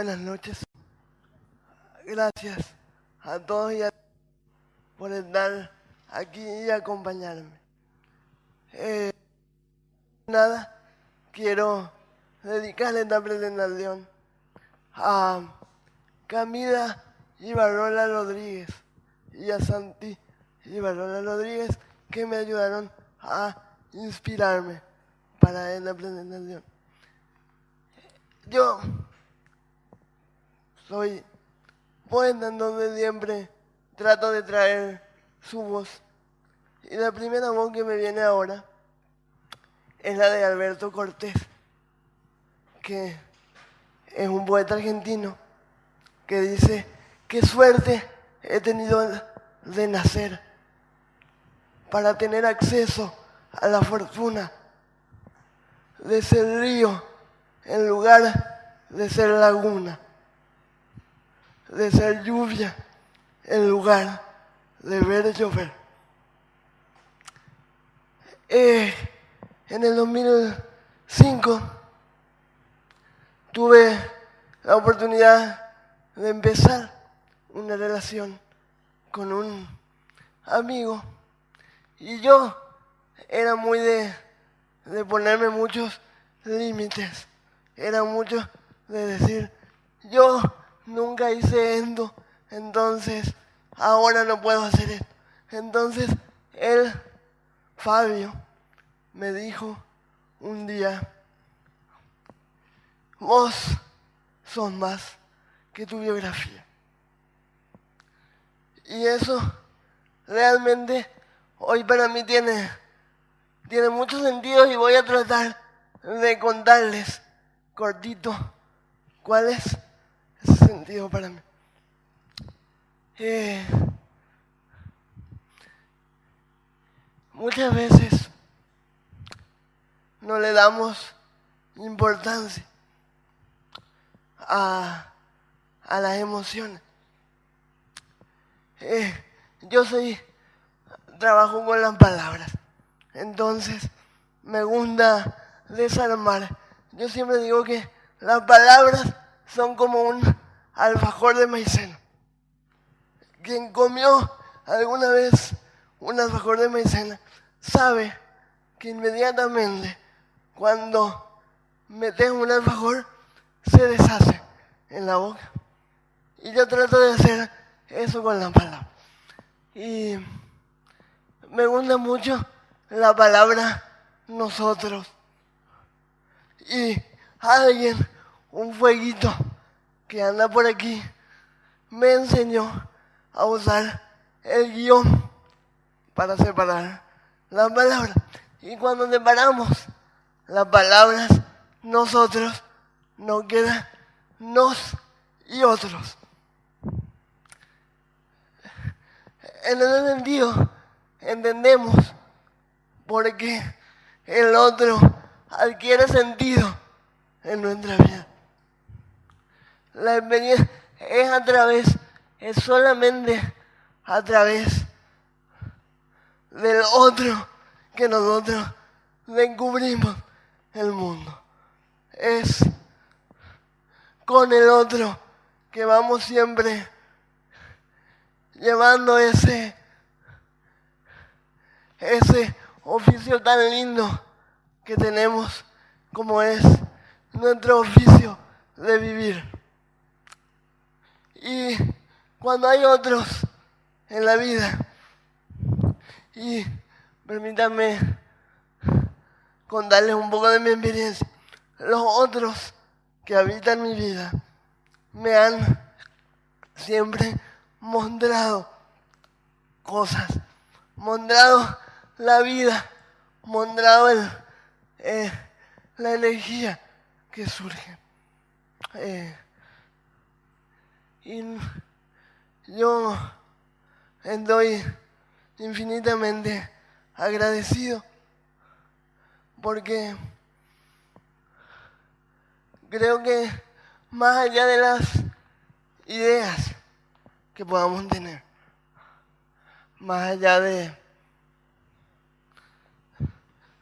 Buenas noches. Gracias a todos y a por estar aquí y acompañarme. Eh, nada, quiero dedicarle esta presentación a Camila Ibarola Rodríguez y a Santi Ibarola Rodríguez que me ayudaron a inspirarme para esta presentación. Yo soy poeta en donde siempre trato de traer su voz. Y la primera voz que me viene ahora es la de Alberto Cortés, que es un poeta argentino que dice, qué suerte he tenido de nacer para tener acceso a la fortuna de ser río en lugar de ser laguna, de ser lluvia en lugar de ver llover. Eh, en el 2005 tuve la oportunidad de empezar una relación con un amigo y yo era muy de, de ponerme muchos límites, era mucho de decir, yo nunca hice esto, entonces ahora no puedo hacer esto. Entonces él, Fabio, me dijo un día, vos sos más que tu biografía. Y eso realmente hoy para mí tiene, tiene mucho sentido y voy a tratar de contarles cortito cuál es sentido para mí. Eh, muchas veces no le damos importancia a, a las emociones. Eh, yo soy, trabajo con las palabras, entonces me gusta desarmar. Yo siempre digo que las palabras son como un alfajor de maicena quien comió alguna vez un alfajor de maicena sabe que inmediatamente cuando metes un alfajor se deshace en la boca. Y yo trato de hacer eso con la palabra. Y me gusta mucho la palabra nosotros. Y alguien, un fueguito que anda por aquí, me enseñó a usar el guion para separar las palabras. Y cuando separamos las palabras, nosotros nos queda nos y otros. En ese sentido, entendemos por qué el otro adquiere sentido en nuestra vida. La experiencia es a través es solamente a través del otro que nosotros descubrimos el mundo. Es con el otro que vamos siempre llevando ese, ese oficio tan lindo que tenemos como es nuestro oficio de vivir. Y cuando hay otros en la vida. Y permítanme contarles un poco de mi experiencia. Los otros que habitan mi vida me han siempre mostrado cosas, mostrado la vida, mostrado el, eh, la energía que surge. Eh, y yo estoy infinitamente agradecido porque creo que más allá de las ideas que podamos tener, más allá de,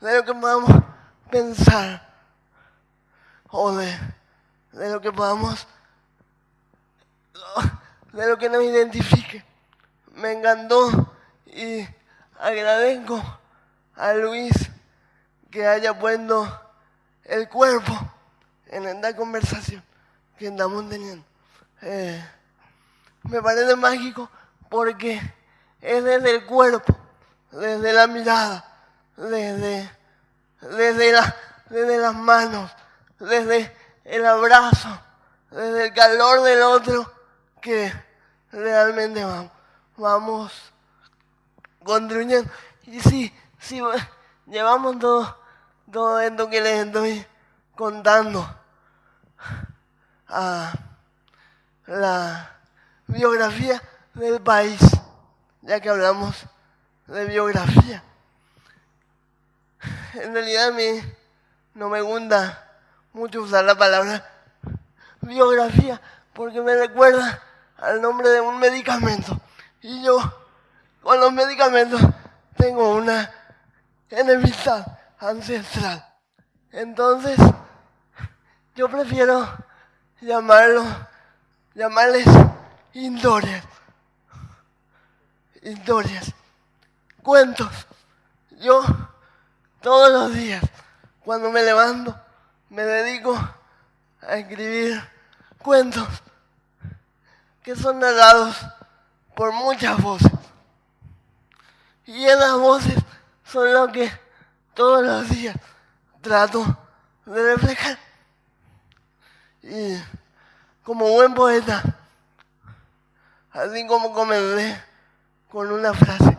lo que podamos pensar o de lo que podamos de lo que nos identifique. Me encantó y agradezco a Luis que haya puesto el cuerpo en esta conversación que estamos teniendo. Eh, me parece mágico porque es desde el cuerpo, desde la mirada, desde, desde, desde las manos, desde el abrazo, desde el calor del otro que realmente vamos, construyendo. Y sí, sí, llevamos todo, todo esto que les estoy contando a la biografía del país, ya que hablamos de biografía. En realidad a mí no me gusta mucho usar la palabra biografía porque me recuerda al nombre de un medicamento. Y yo con los medicamentos tengo una enemistad ancestral. Entonces, yo prefiero llamarlo, llamarles historias. Historias. Cuentos. Yo todos los días, cuando me levanto, me dedico a escribir cuentos que son narrados por muchas voces. Y esas voces son lo que todos los días trato de reflejar. Y como buen poeta, así como comencé con una frase,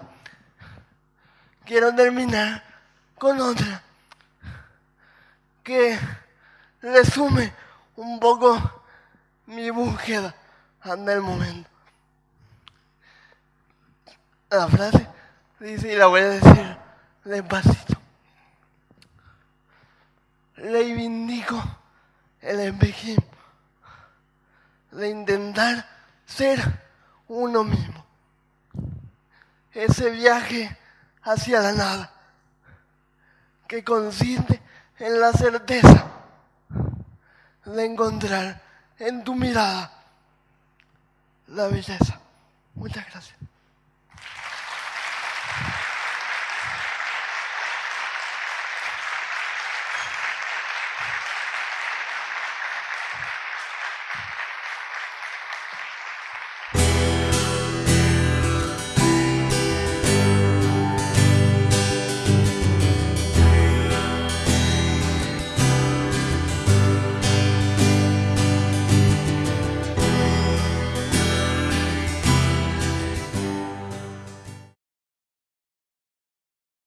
quiero terminar con otra que resume un poco mi búsqueda ante el momento. La frase dice, y la voy a decir despacito. Reivindico el espejismo de intentar ser uno mismo. Ese viaje hacia la nada, que consiste en la certeza de encontrar en tu mirada la belleza. Muchas gracias.